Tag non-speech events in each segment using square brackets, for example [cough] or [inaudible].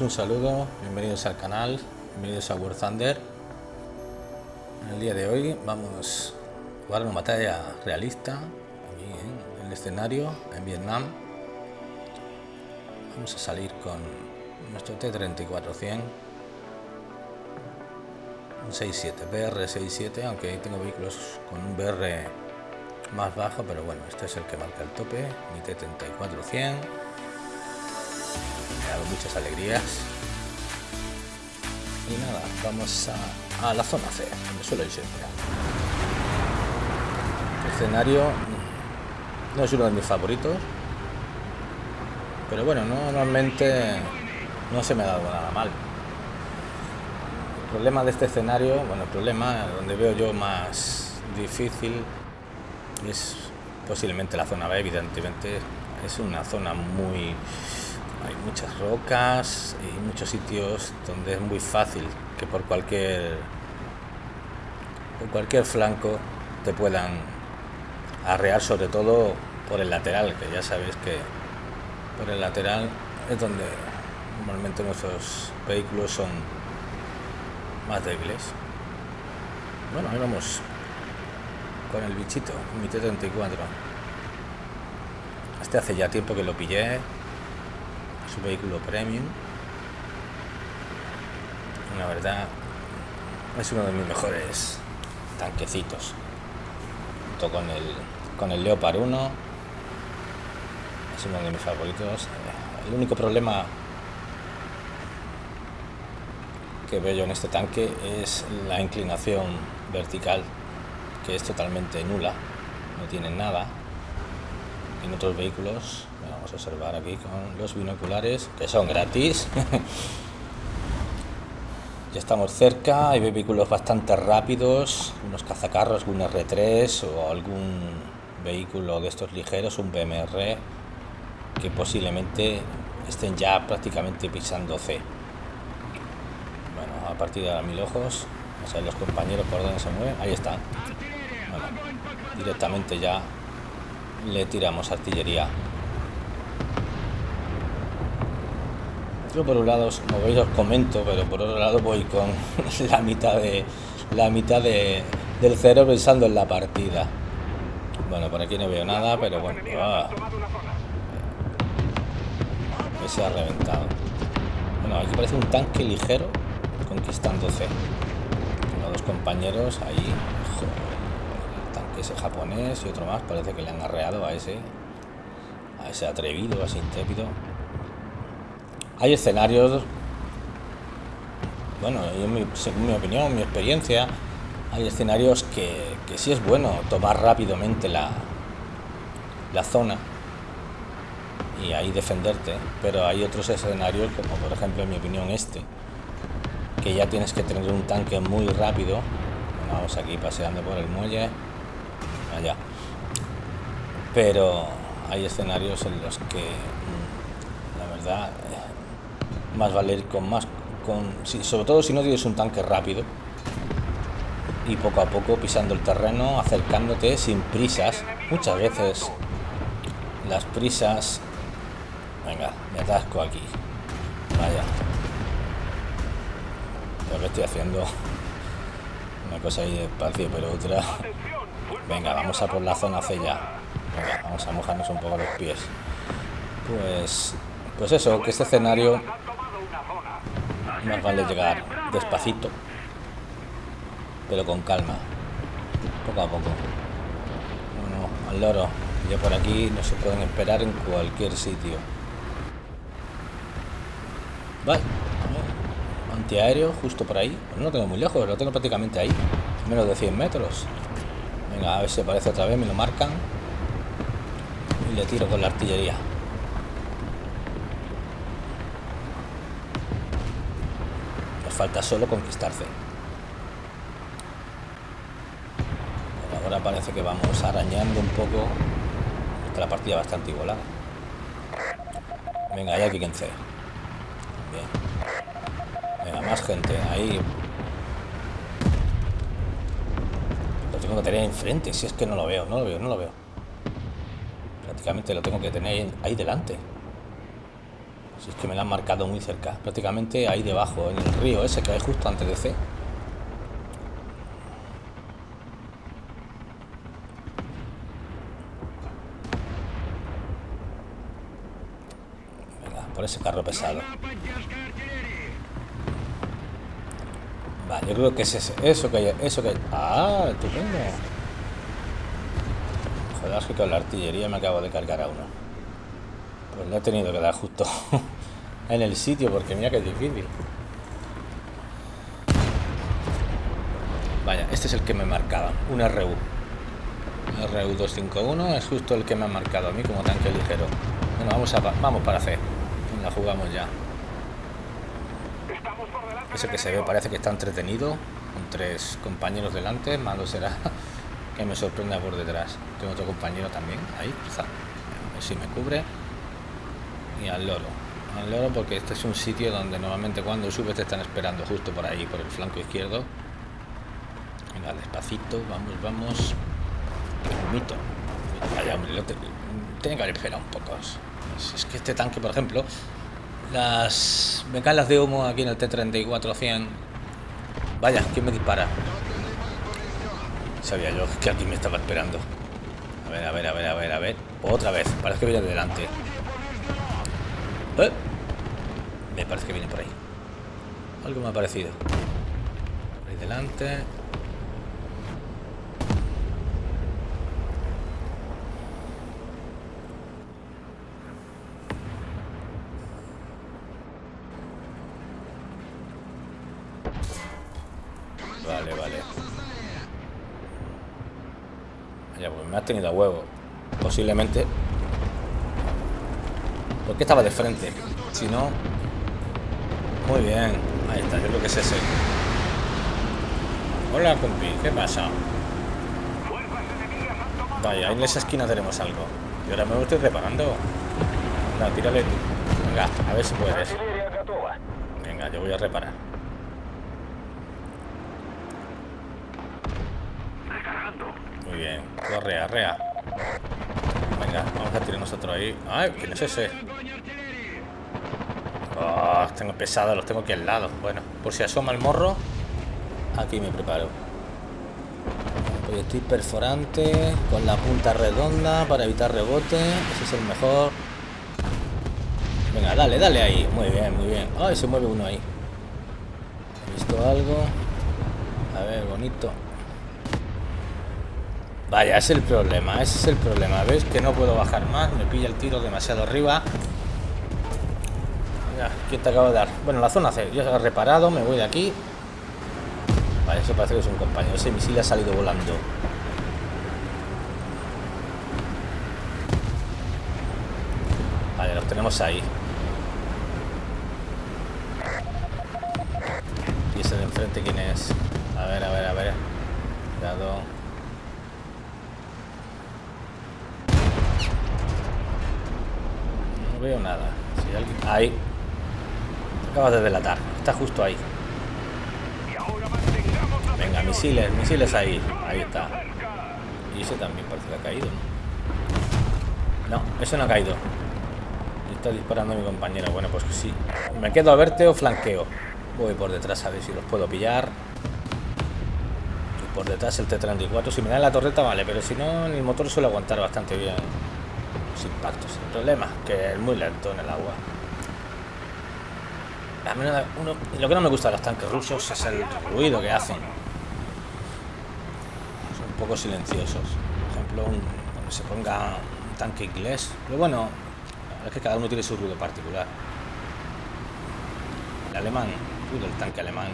un saludo, bienvenidos al canal, bienvenidos a War Thunder. En el día de hoy vamos a jugar una batalla realista aquí en el escenario en Vietnam. Vamos a salir con nuestro T-34-100 un 6.7, BR-67, aunque tengo vehículos con un BR más bajo, pero bueno, este es el que marca el tope, mi T-34-100 me ha dado muchas alegrías. Y nada, vamos a, la zona C, donde suelo ir siempre. El escenario no es uno de mis favoritos, pero bueno, no, normalmente no se me ha dado nada mal. El problema de este escenario, bueno, el problema donde veo yo más difícil es posiblemente la zona B, evidentemente es una zona muy hay muchas rocas y muchos sitios donde es muy fácil que por cualquier por cualquier flanco te puedan arrear sobre todo por el lateral que ya sabéis que por el lateral es donde normalmente nuestros vehículos son más débiles. Bueno ahí vamos con el bichito mi T-34 este hace ya tiempo que lo pillé su vehículo premium. La verdad es uno de mis mejores tanquecitos. Junto con el con el Leopard 1 es uno de mis favoritos. El único problema que veo en este tanque es la inclinación vertical que es totalmente nula no tiene nada en otros vehículos vamos a observar aquí con los binoculares que son gratis. [laughs] Ya estamos cerca hay vehículos bastante rápidos unos cazacarros un R3 o algún vehículo de estos ligeros un BMR que posiblemente estén ya prácticamente pisando C bueno a partir de mil ojos. Vamos a ver los compañeros por dónde se mueven. Ahí están. Directamente ya le tiramos artillería. Yo por un lado como veis os comento pero por otro lado voy con [laughs] la mitad de la mitad de, del cero pensando en la partida. Bueno por aquí no veo nada pero bueno ah, se ha reventado. Bueno aquí parece un tanque ligero conquistando C Tengo dos compañeros ahí ese japonés y otro más parece que le han arreado a ese a ese atrevido, a ese intrépido. Hay escenarios bueno, según mi opinión, mi experiencia hay escenarios que, que sí es bueno tomar rápidamente la la zona y ahí defenderte pero hay otros escenarios como por ejemplo en mi opinión este que ya tienes que tener un tanque muy rápido. Vamos aquí paseando por el muelle allá. Pero hay escenarios en los que mm, la verdad más valer con más con sobre todo si no tienes un tanque rápido y poco a poco pisando el terreno acercándote sin prisas. Muchas veces las prisas venga me atasco aquí. Vaya. Lo que estoy haciendo [laughs] una cosa ahí despacio pero otra Venga, vamos a por la zona C ya. Vamos a mojarnos un poco los pies. Pues, pues eso, que este escenario más vale llegar despacito, pero con calma, poco a poco. Bueno, al loro, ya por aquí no se pueden esperar en cualquier sitio. Vale, antiaéreo justo por ahí. no lo tengo muy lejos, lo tengo prácticamente ahí, menos de 100 metros. Venga, a ver si aparece otra vez, me lo marcan. Y le tiro con la artillería. Nos falta solo conquistarse. Ahora parece que vamos arañando un poco. Está la partida bastante igualada. Venga, hay quien C. Bien. Venga, más gente. Ahí tengo que tener enfrente, si es que no lo veo, no lo veo, no lo veo. Prácticamente lo tengo que tener ahí delante. Si es que me la han marcado muy cerca, prácticamente ahí debajo, en el río ese que hay justo antes de C. por ese carro pesado. Vale, yo creo que es ese, eso que hay, eso que. Ah, estupendo. Joder, es que con la artillería me acabo de cargar a uno. Pues le he tenido que dar justo [laughs] en el sitio porque mira que es difícil. Vaya, este es el que me marcaba, un RU. RU251 es justo el que me ha marcado a mí como tanque ligero. Bueno, vamos, a, vamos para hacer la jugamos ya. Ese que se ve parece que está entretenido, con tres compañeros delante, malo será [laughs] que me sorprenda por detrás. Tengo otro compañero también, ahí, está. A ver si me cubre. Y al loro. Al loro porque este es un sitio donde normalmente cuando subes te están esperando justo por ahí, por el flanco izquierdo. Venga, despacito, vamos, vamos. Mito. Vaya, hombre, tiene que haber esperado un poco. Es que este tanque, por ejemplo, las bengalas de humo aquí en el T-34-100. Vaya, ¿quién me dispara? Sabía yo que aquí me estaba esperando. A ver, a ver, a ver, a ver, a ver. Otra vez, parece que viene de delante. ¿Eh? Me parece que viene por ahí. Algo me ha parecido. Por ahí delante. Tenido a huevo. Posiblemente. Porque estaba de frente. Si no. Muy bien. Ahí está, yo creo que es ese. Hola, compi. ¿Qué pasa? Vaya, en esa esquina tenemos algo. Y ahora me estoy reparando. Venga, tírale Venga, a ver si puedes. Venga, yo voy a reparar. Muy bien. Corre, arrea. Venga, vamos a tirar nosotros ahí. Ay, ¿quién es ese? Oh, tengo pesado, los tengo aquí al lado. Bueno, por si asoma el morro, aquí me preparo. Proyectil perforante con la punta redonda para evitar rebote. Ese es el mejor. Venga, dale, dale ahí. Muy bien, muy bien. Ay, se mueve uno ahí. He visto algo. A ver, bonito. Vaya, es el problema, ese es el problema. ¿Ves? Que no puedo bajar más, me pilla el tiro demasiado arriba. Ya, ¿quién te acabo de dar? Bueno, la zona C, yo he reparado, me voy de aquí. Vale, eso parece que es un compañero. Ese misil ha salido volando. Vale, los tenemos ahí. ¿Y ese de enfrente quién es? A ver, a ver, a ver. Cuidado. No veo nada. Si alguien... Ahí. Acabas de delatar. Está justo ahí. Venga, misiles, misiles ahí. Ahí está. Y ese también parece que ha caído. No, ese no ha caído. Está disparando mi compañero. Bueno, pues sí. Me quedo a verte o flanqueo. Voy por detrás a ver si los puedo pillar. Y por detrás el T-34. Si me da la torreta, vale. Pero si no, el motor suele aguantar bastante bien impactos. El problema que es muy lento en el agua. lo que no me gusta de los tanques rusos es el ruido que hacen. Son un poco silenciosos. Por ejemplo, un, se ponga un tanque inglés. Pero bueno, es que cada uno tiene su ruido particular. El alemán, el tanque alemán.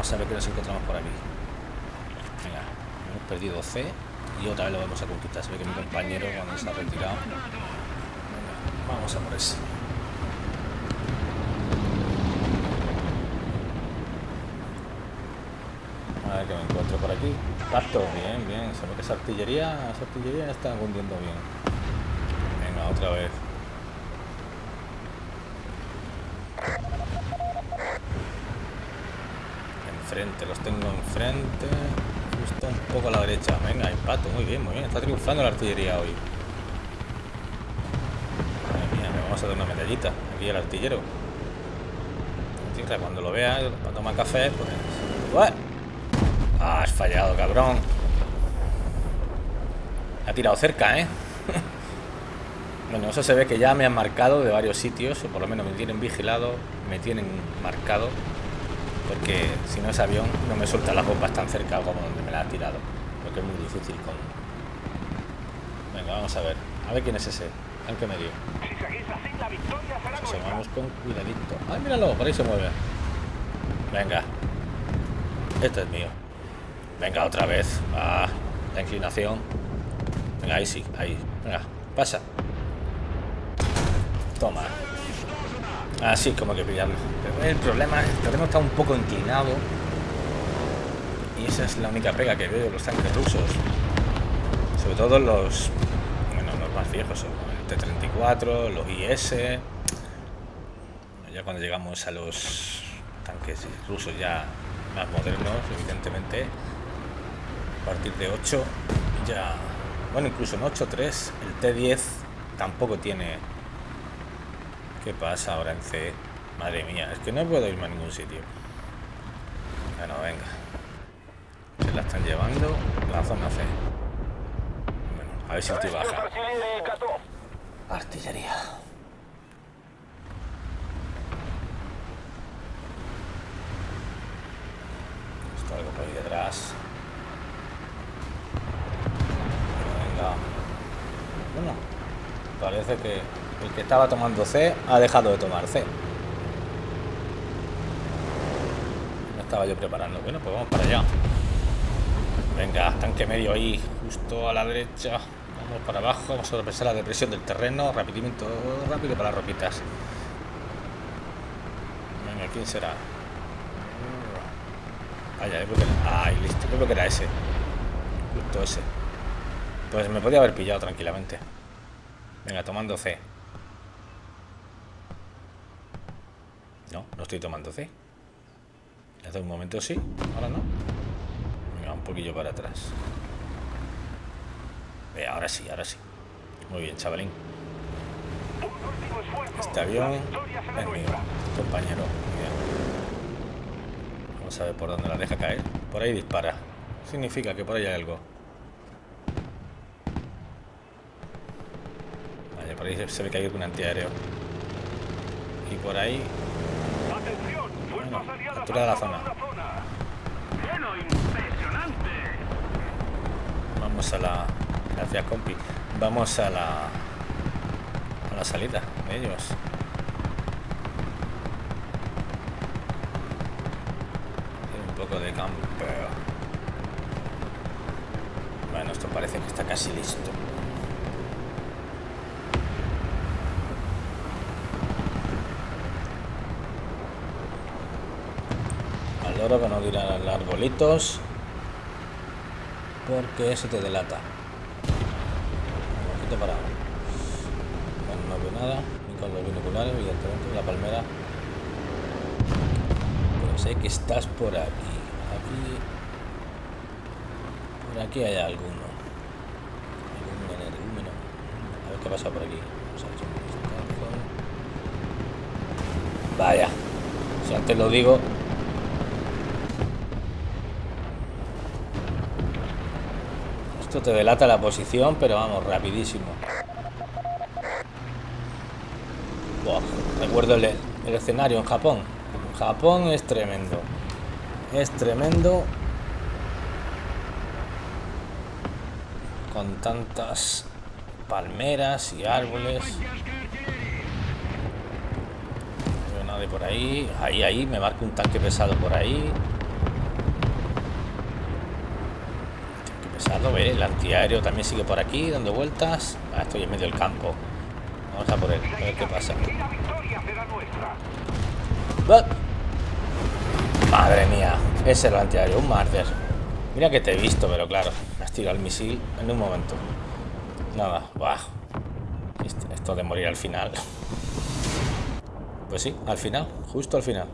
Vamos a ver qué nos encontramos por aquí. Venga, hemos perdido C y otra vez lo vamos a conquistar. Se ve que mi compañero cuando se ha retirado. Vamos a por ese. A ver qué me encuentro por aquí. Pacto, bien, bien. Se ve que esa artillería, esa artillería está hundiendo bien. Venga, otra vez. Enfrente, los tengo enfrente, justo poco a la derecha. Venga, impacto, muy bien, muy bien. Está triunfando la artillería hoy. Madre mía, me vamos a dar una medallita. Aquí el artillero. Cuando lo vea, para tomar café, pues... Ah, has fallado, cabrón. Ha tirado cerca, ¿eh? [laughs] bueno, eso se ve que ya me han marcado de varios sitios, o por lo menos me tienen vigilado, me tienen marcado, porque si no es avión, no me suelta las bombas tan cerca como donde me la ha tirado, lo que es muy difícil con... Venga, vamos a ver. A ver quién es ese. ¿En qué medio? Si vamos con cuidadito. ¡Ay, míralo! Por ahí se mueve. Venga. Este es mío. Venga, otra vez. Ah, la inclinación. Venga, ahí sí, ahí. Venga, pasa. Toma. Así como que pillarlo. el problema, el terreno está un poco inclinado. Y esa es la única pega que veo de los tanques rusos. Sobre todo los, bueno, los más viejos, el T-34, los IS. Ya cuando llegamos a los tanques rusos ya más modernos, evidentemente, a partir de 8 ya bueno, incluso en 8.3 el T10 tampoco tiene... ¿Qué pasa ahora en C? Madre mía, es que no puedo irme a ningún sitio. Bueno, venga. Se la están llevando la zona C. Bueno, a ver si estoy baja. Artillería. Esto algo por ahí detrás. Bueno, parece que el que estaba tomando C ha dejado de tomar C. No estaba yo preparando. Bueno, pues vamos para allá. Venga, tanque medio ahí, justo a la derecha. Vamos para abajo, vamos a sorpresar la depresión del terreno. Rapidimiento rápido para las ropitas. Venga, ¿quién será? Vaya, Ay, listo, creo que era ese. Justo ese. Pues me podía haber pillado tranquilamente. Venga, tomando C. No, no estoy tomando C. Hace un momento sí, ahora no. Venga, un poquillo para atrás. Eh, ahora sí, ahora sí. Muy bien, chavalín. Este avión es mío, compañero. Vamos a ver por dónde la deja caer. Por ahí dispara. Significa que por ahí hay algo. por ahí se ve que hay un antiaéreo. Y por ahí... De la zona. Vamos a la... Gracias, compi. Vamos a la... A la salida de ellos. un poco de campo. Bueno, esto parece que está casi listo. Que no dirán arbolitos porque eso te delata. Un poquito parado no, veo nada ni con los binoculares evidentemente la palmera. Pero sé que estás por aquí. Aquí por aquí hay alguno. Algún energúmeno a ver qué pasa por aquí. Vaya si antes lo digo Esto te delata la posición, pero vamos, rapidísimo. recuerdo el, escenario en Japón. Japón es tremendo. Es tremendo. Con tantas palmeras y árboles. No veo nada por ahí. Ahí, ahí, me marca un tanque pesado por ahí. El antiaéreo también sigue por aquí, dando vueltas. Ah, estoy en medio del campo. Vamos a por él, a ver qué pasa. Madre mía, es el antiaéreo, un marder. Mira que te he visto, pero claro, me has tirado el misil en un momento. Nada, bah. Esto de morir al final. Pues sí, al final, justo al final.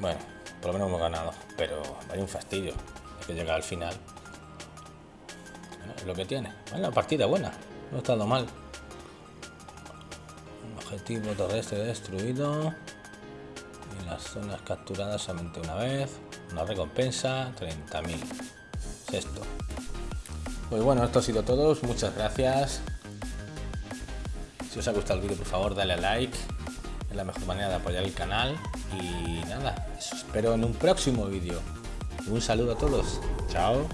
Bueno, por lo menos hemos ganado. Pero vaya un fastidio. Hay que llegar al final. es lo que tiene. Bueno, partida buena. No ha estado mal. Objetivo terrestre destruido. Y las zonas capturadas solamente una vez. Una recompensa, 30.000. Sexto. Pues bueno, esto ha sido todo. Muchas gracias. Si os ha gustado el vídeo, por favor, dale a like. La mejor manera de apoyar el canal. Y nada, espero en un próximo vídeo. Un saludo a todos. Chao.